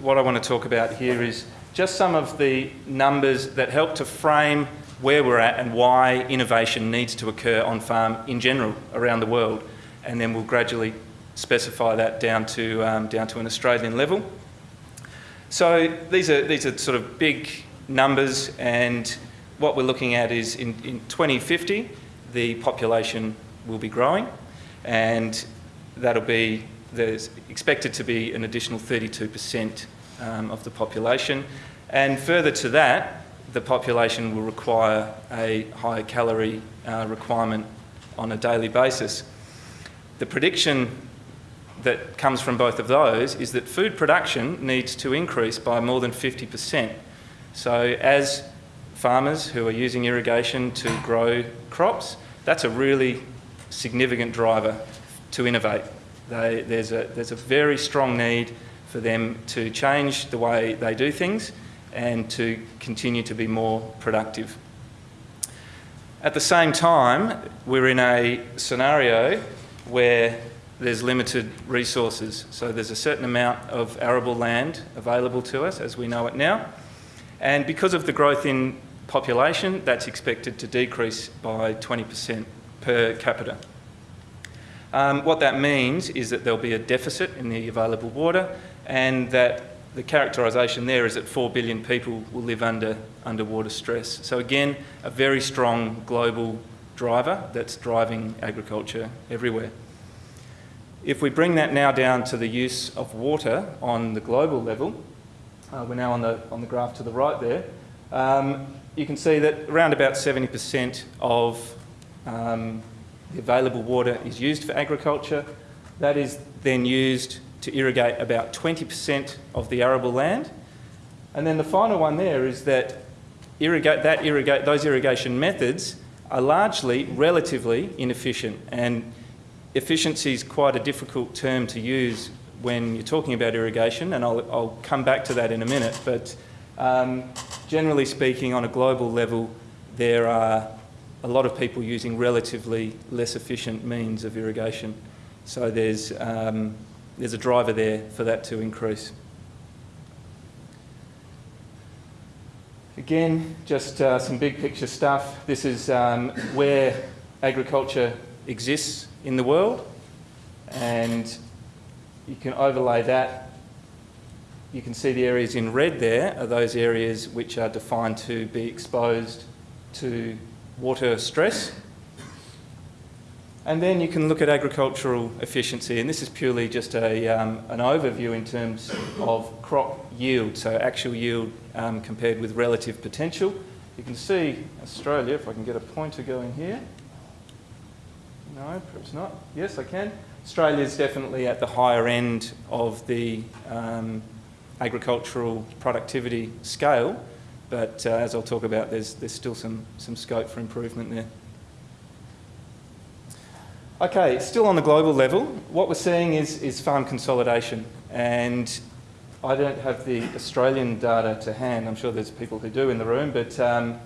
what I want to talk about here is just some of the numbers that help to frame where we're at and why innovation needs to occur on farm in general around the world. And then we'll gradually specify that down to, um, down to an Australian level. So these are, these are sort of big numbers and what we're looking at is in, in 2050, the population will be growing and that'll be, there's expected to be an additional 32% um, of the population. And further to that, the population will require a higher calorie uh, requirement on a daily basis. The prediction that comes from both of those is that food production needs to increase by more than 50%. So as farmers who are using irrigation to grow crops, that's a really significant driver to innovate. They, there's, a, there's a very strong need for them to change the way they do things and to continue to be more productive. At the same time, we're in a scenario where there's limited resources. So there's a certain amount of arable land available to us as we know it now. And because of the growth in population, that's expected to decrease by 20% per capita. Um, what that means is that there'll be a deficit in the available water and that the characterisation there is that 4 billion people will live under underwater stress. So again, a very strong global driver that's driving agriculture everywhere. If we bring that now down to the use of water on the global level, uh, we're now on the, on the graph to the right there, um, you can see that around about 70% of um, the available water is used for agriculture. That is then used to irrigate about 20% of the arable land. And then the final one there is that, irrigate, that irrigate, those irrigation methods are largely relatively inefficient. And efficiency is quite a difficult term to use when you're talking about irrigation, and I'll, I'll come back to that in a minute. But um, generally speaking, on a global level, there are a lot of people using relatively less efficient means of irrigation. So there's um, there's a driver there for that to increase. Again, just uh, some big picture stuff. This is um, where agriculture exists in the world and you can overlay that. You can see the areas in red there are those areas which are defined to be exposed to water stress and then you can look at agricultural efficiency, and this is purely just a, um, an overview in terms of crop yield, so actual yield um, compared with relative potential. You can see Australia, if I can get a pointer going here. No, perhaps not. Yes, I can. Australia is definitely at the higher end of the um, agricultural productivity scale, but uh, as I'll talk about, there's, there's still some, some scope for improvement there. Okay, still on the global level, what we're seeing is, is farm consolidation. And I don't have the Australian data to hand. I'm sure there's people who do in the room, but um,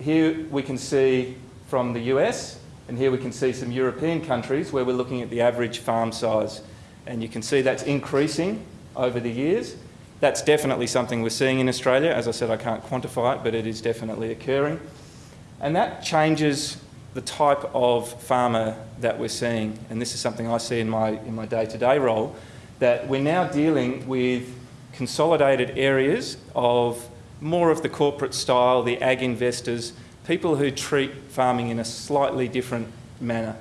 here we can see from the US, and here we can see some European countries where we're looking at the average farm size. And you can see that's increasing over the years. That's definitely something we're seeing in Australia. As I said, I can't quantify it, but it is definitely occurring. And that changes the type of farmer that we're seeing, and this is something I see in my, in my day-to-day -day role, that we're now dealing with consolidated areas of more of the corporate style, the ag investors, people who treat farming in a slightly different manner.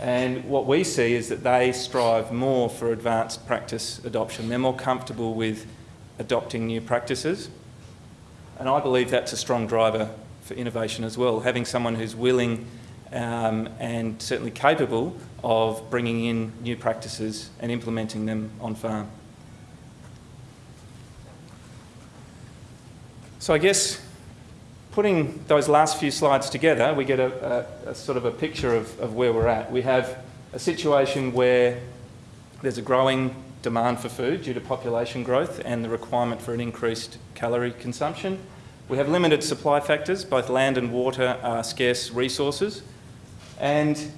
And what we see is that they strive more for advanced practice adoption. They're more comfortable with adopting new practices. And I believe that's a strong driver for innovation as well, having someone who's willing um, and certainly capable of bringing in new practices and implementing them on farm. So I guess putting those last few slides together, we get a, a, a sort of a picture of, of where we're at. We have a situation where there's a growing demand for food due to population growth and the requirement for an increased calorie consumption. We have limited supply factors, both land and water are scarce resources, and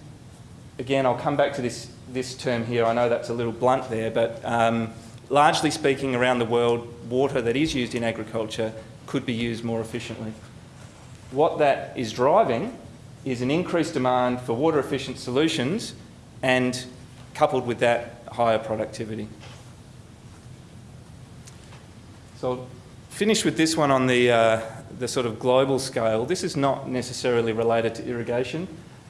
again, I'll come back to this, this term here. I know that's a little blunt there, but um, largely speaking around the world, water that is used in agriculture could be used more efficiently. What that is driving is an increased demand for water efficient solutions and coupled with that, higher productivity. So I'll finish with this one on the, uh, the sort of global scale. This is not necessarily related to irrigation,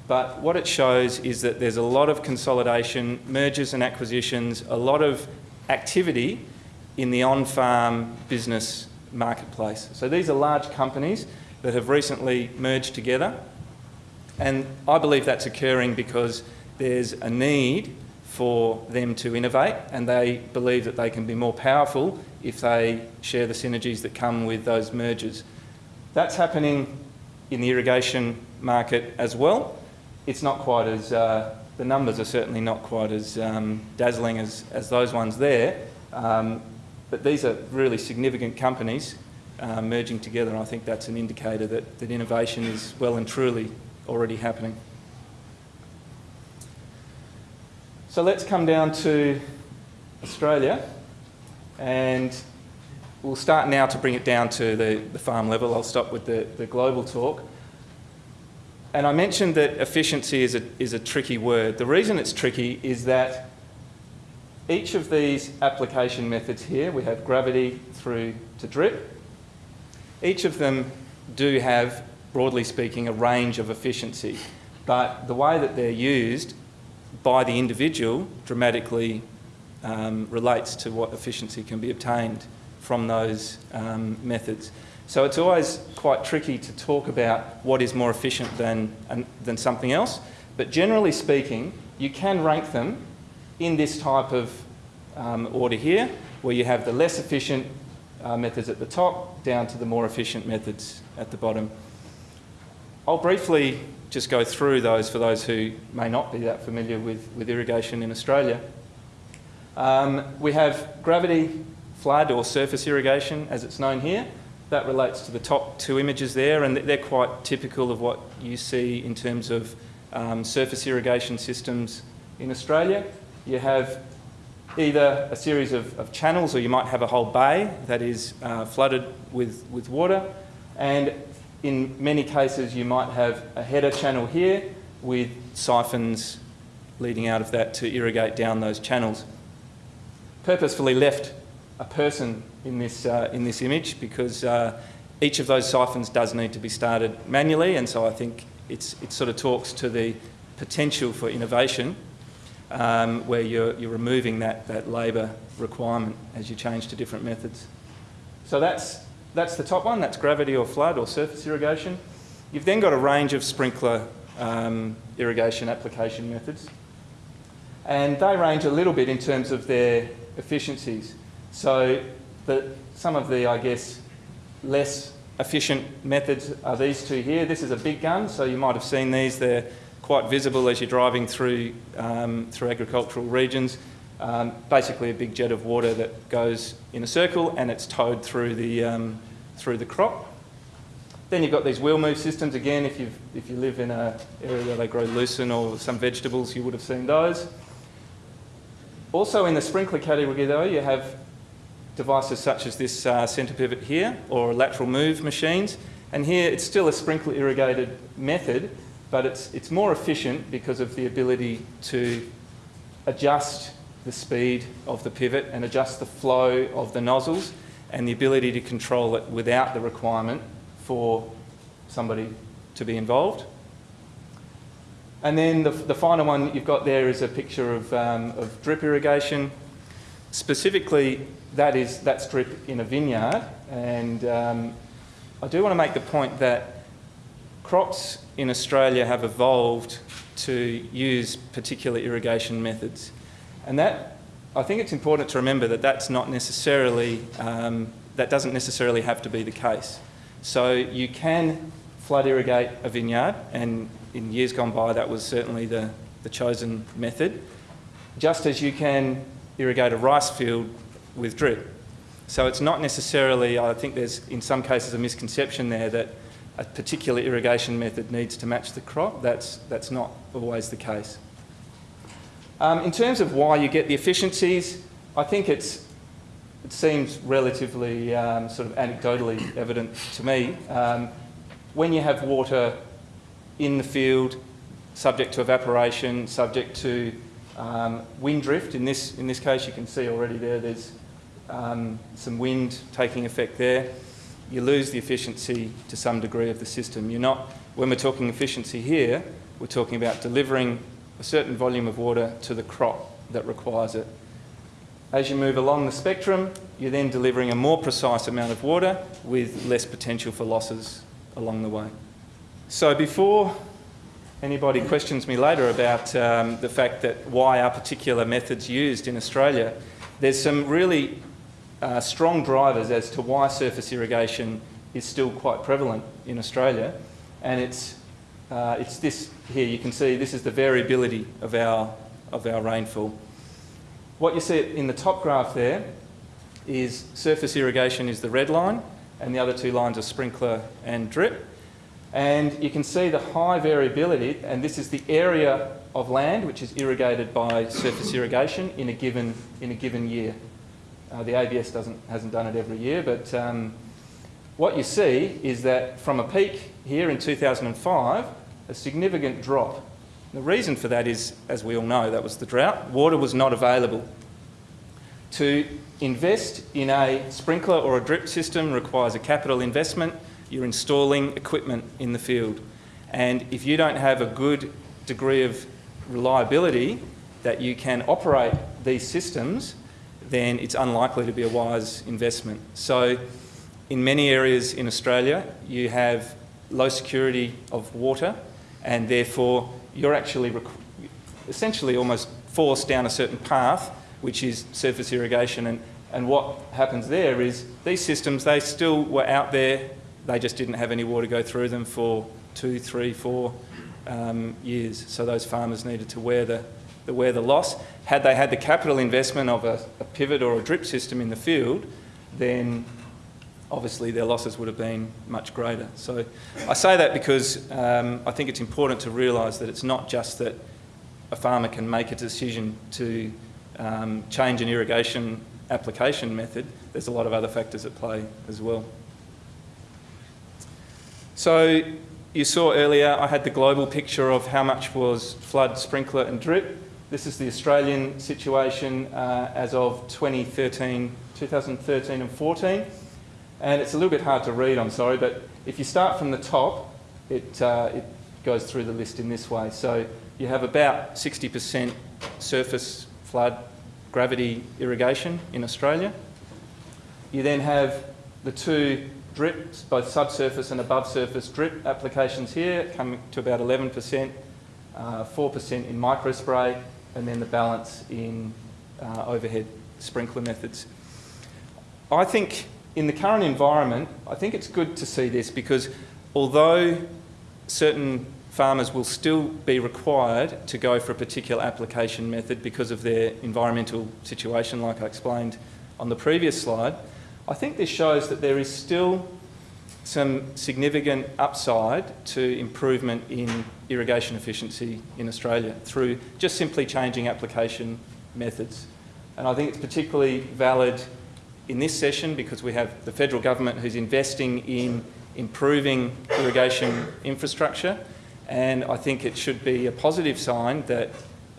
but what it shows is that there's a lot of consolidation, mergers and acquisitions, a lot of activity in the on-farm business marketplace. So these are large companies that have recently merged together and I believe that's occurring because there's a need for them to innovate and they believe that they can be more powerful if they share the synergies that come with those mergers. That's happening in the irrigation market as well. It's not quite as, uh, the numbers are certainly not quite as um, dazzling as, as those ones there, um, but these are really significant companies uh, merging together and I think that's an indicator that, that innovation is well and truly already happening. So let's come down to Australia and we'll start now to bring it down to the, the farm level. I'll stop with the, the global talk. And I mentioned that efficiency is a, is a tricky word. The reason it's tricky is that each of these application methods here, we have gravity through to drip, each of them do have broadly speaking, a range of efficiency. But the way that they're used by the individual dramatically um, relates to what efficiency can be obtained from those um, methods. So it's always quite tricky to talk about what is more efficient than, than something else. But generally speaking, you can rank them in this type of um, order here, where you have the less efficient uh, methods at the top down to the more efficient methods at the bottom. I'll briefly just go through those for those who may not be that familiar with, with irrigation in Australia. Um, we have gravity flood or surface irrigation as it's known here. That relates to the top two images there and they're quite typical of what you see in terms of um, surface irrigation systems in Australia. You have either a series of, of, channels or you might have a whole bay that is uh, flooded with, with water and in many cases, you might have a header channel here with siphons leading out of that to irrigate down those channels. Purposefully left a person in this, uh, in this image because uh, each of those siphons does need to be started manually and so I think it's, it sort of talks to the potential for innovation um, where you're, you're removing that, that labour requirement as you change to different methods. So that's that's the top one, that's gravity or flood or surface irrigation. You've then got a range of sprinkler um, irrigation application methods. And they range a little bit in terms of their efficiencies. So the, some of the, I guess, less efficient methods are these two here. This is a big gun, so you might have seen these. They're quite visible as you're driving through, um, through agricultural regions. Um, basically a big jet of water that goes in a circle and it's towed through the, um, through the crop. Then you've got these wheel move systems. Again, if, you if you live in an area where they grow lucerne or some vegetables, you would have seen those. Also in the sprinkler category though, you have devices such as this uh, centre pivot here or lateral move machines. And here it's still a sprinkler irrigated method, but it's, it's more efficient because of the ability to adjust the speed of the pivot and adjust the flow of the nozzles and the ability to control it without the requirement for somebody to be involved. And then the, the final one you've got there is a picture of, um, of drip irrigation. Specifically, that is, that's drip in a vineyard. And um, I do want to make the point that crops in Australia have evolved to use particular irrigation methods. And that, I think it's important to remember that that's not necessarily, um, that doesn't necessarily have to be the case. So you can flood irrigate a vineyard, and in years gone by that was certainly the, the chosen method, just as you can irrigate a rice field with drip. So it's not necessarily, I think there's in some cases a misconception there that a particular irrigation method needs to match the crop. That's, that's not always the case. Um, in terms of why you get the efficiencies, I think it's it seems relatively um, sort of anecdotally evident to me. Um, when you have water in the field, subject to evaporation, subject to um, wind drift, in this, in this case you can see already there, there's um, some wind taking effect there, you lose the efficiency to some degree of the system. You're not, when we're talking efficiency here, we're talking about delivering a certain volume of water to the crop that requires it. As you move along the spectrum, you're then delivering a more precise amount of water with less potential for losses along the way. So before anybody questions me later about um, the fact that why are particular methods used in Australia, there's some really uh, strong drivers as to why surface irrigation is still quite prevalent in Australia. And it's, uh, it's this here, you can see this is the variability of our, of our rainfall. What you see in the top graph there is surface irrigation is the red line and the other two lines are sprinkler and drip. And you can see the high variability, and this is the area of land which is irrigated by surface irrigation in a given, in a given year. Uh, the ABS doesn't, hasn't done it every year, but um, what you see is that from a peak here in 2005, a significant drop. The reason for that is, as we all know, that was the drought. Water was not available. To invest in a sprinkler or a drip system requires a capital investment. You're installing equipment in the field. And if you don't have a good degree of reliability that you can operate these systems, then it's unlikely to be a wise investment. So in many areas in Australia, you have low security of water and therefore you're actually essentially almost forced down a certain path, which is surface irrigation. And, and what happens there is these systems, they still were out there, they just didn't have any water go through them for two, three, four um, years. So those farmers needed to wear the, the, wear the loss. Had they had the capital investment of a, a pivot or a drip system in the field, then obviously their losses would have been much greater. So I say that because um, I think it's important to realise that it's not just that a farmer can make a decision to um, change an irrigation application method, there's a lot of other factors at play as well. So you saw earlier I had the global picture of how much was flood, sprinkler and drip. This is the Australian situation uh, as of 2013, 2013 and 14. And it's a little bit hard to read, I'm sorry, but if you start from the top, it, uh, it goes through the list in this way. So you have about 60% surface flood gravity irrigation in Australia. You then have the two drips, both subsurface and above surface drip applications here, coming to about 11%, 4% uh, in microspray, and then the balance in uh, overhead sprinkler methods. I think in the current environment, I think it's good to see this because although certain farmers will still be required to go for a particular application method because of their environmental situation, like I explained on the previous slide, I think this shows that there is still some significant upside to improvement in irrigation efficiency in Australia through just simply changing application methods. And I think it's particularly valid in this session because we have the federal government who's investing in improving irrigation infrastructure and I think it should be a positive sign that,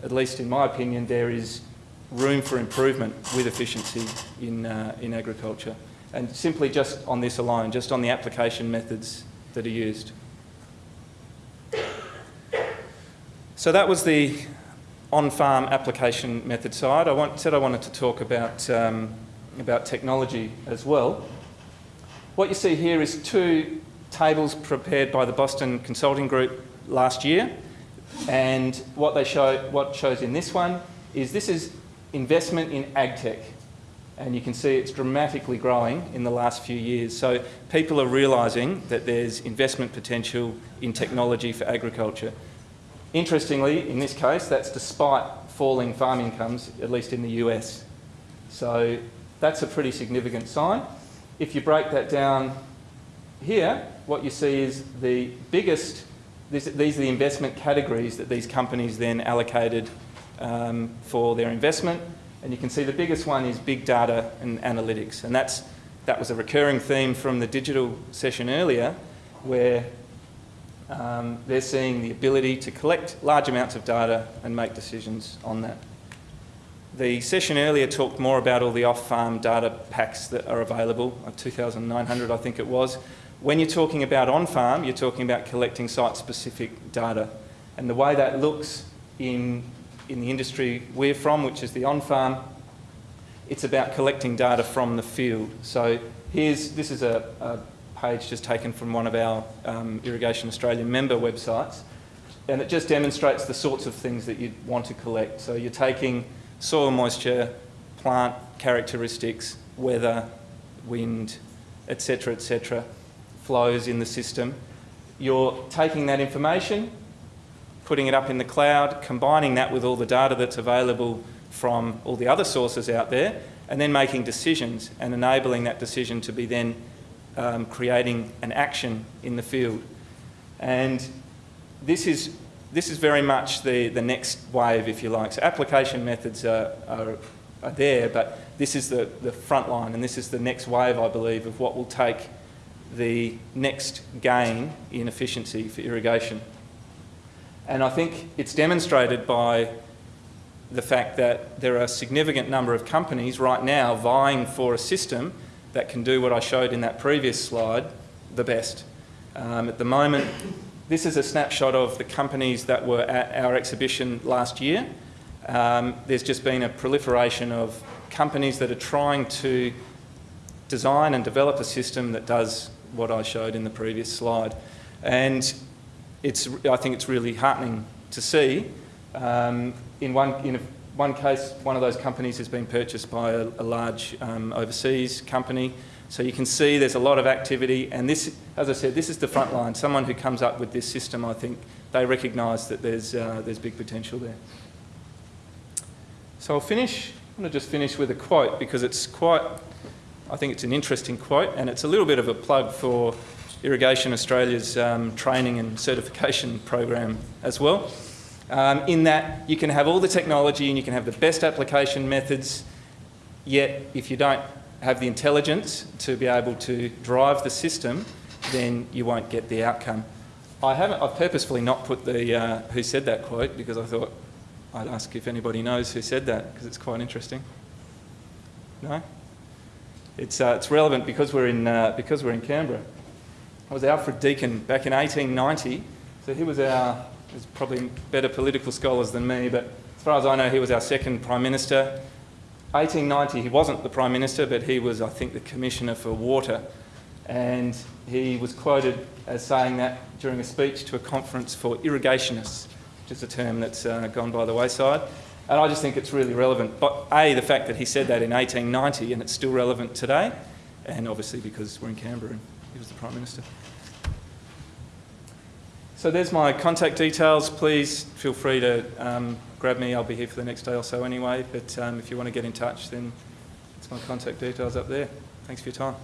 at least in my opinion, there is room for improvement with efficiency in, uh, in agriculture. And simply just on this alone, just on the application methods that are used. So that was the on-farm application method side. I want, said I wanted to talk about um, about technology as well. What you see here is two tables prepared by the Boston Consulting Group last year. And what they show, what shows in this one is this is investment in agtech. And you can see it's dramatically growing in the last few years. So people are realising that there's investment potential in technology for agriculture. Interestingly, in this case, that's despite falling farm incomes, at least in the US. So that's a pretty significant sign. If you break that down here, what you see is the biggest, this, these are the investment categories that these companies then allocated um, for their investment. And you can see the biggest one is big data and analytics. And that's, that was a recurring theme from the digital session earlier, where um, they're seeing the ability to collect large amounts of data and make decisions on that. The session earlier talked more about all the off-farm data packs that are available, uh, 2,900 I think it was. When you're talking about on-farm, you're talking about collecting site-specific data. And the way that looks in, in the industry we're from, which is the on-farm, it's about collecting data from the field. So here's, this is a, a page just taken from one of our um, Irrigation Australia member websites. And it just demonstrates the sorts of things that you'd want to collect. So you're taking soil moisture, plant characteristics, weather, wind, etc., etc., flows in the system. You're taking that information, putting it up in the cloud, combining that with all the data that's available from all the other sources out there, and then making decisions and enabling that decision to be then um, creating an action in the field. And this is this is very much the, the next wave, if you like. So application methods are, are, are there, but this is the, the front line and this is the next wave, I believe, of what will take the next gain in efficiency for irrigation. And I think it's demonstrated by the fact that there are a significant number of companies right now vying for a system that can do what I showed in that previous slide the best. Um, at the moment, this is a snapshot of the companies that were at our exhibition last year. Um, there's just been a proliferation of companies that are trying to design and develop a system that does what I showed in the previous slide. And it's, I think it's really heartening to see. Um, in, one, in a, one case, one of those companies has been purchased by a, a large um, overseas company so you can see there's a lot of activity and this, as I said, this is the front line. Someone who comes up with this system, I think, they recognise that there's, uh, there's big potential there. So I'll finish, I'm going to just finish with a quote because it's quite, I think it's an interesting quote and it's a little bit of a plug for Irrigation Australia's um, training and certification program as well. Um, in that you can have all the technology and you can have the best application methods, yet if you don't have the intelligence to be able to drive the system, then you won't get the outcome. I haven't, I've purposefully not put the uh, who said that quote because I thought I'd ask if anybody knows who said that because it's quite interesting. No? It's, uh, it's relevant because we're, in, uh, because we're in Canberra. It was Alfred Deakin back in 1890. So he was our, there's probably better political scholars than me, but as far as I know, he was our second Prime Minister. 1890, he wasn't the Prime Minister, but he was, I think, the Commissioner for Water. And he was quoted as saying that during a speech to a conference for irrigationists, which is a term that's uh, gone by the wayside. And I just think it's really relevant. But A, the fact that he said that in 1890 and it's still relevant today, and obviously because we're in Canberra and he was the Prime Minister. So there's my contact details. Please feel free to um, grab me. I'll be here for the next day or so anyway. But um, if you want to get in touch, then it's my contact details up there. Thanks for your time.